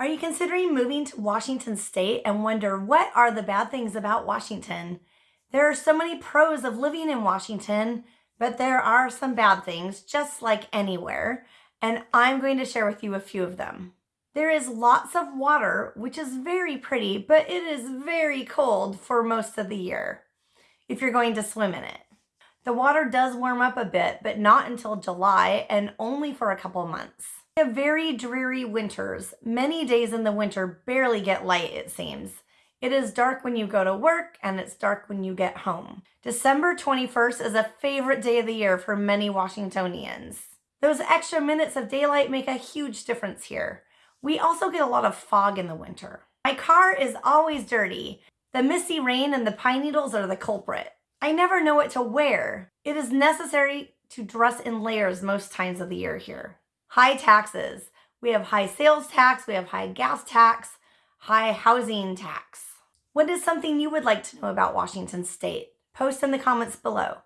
Are you considering moving to Washington State and wonder what are the bad things about Washington? There are so many pros of living in Washington, but there are some bad things, just like anywhere, and I'm going to share with you a few of them. There is lots of water, which is very pretty, but it is very cold for most of the year if you're going to swim in it. The water does warm up a bit, but not until July and only for a couple months. Have very dreary winters. Many days in the winter barely get light, it seems. It is dark when you go to work and it's dark when you get home. December 21st is a favorite day of the year for many Washingtonians. Those extra minutes of daylight make a huge difference here. We also get a lot of fog in the winter. My car is always dirty. The misty rain and the pine needles are the culprit. I never know what to wear. It is necessary to dress in layers most times of the year here. High taxes. We have high sales tax, we have high gas tax, high housing tax. What is something you would like to know about Washington State? Post in the comments below.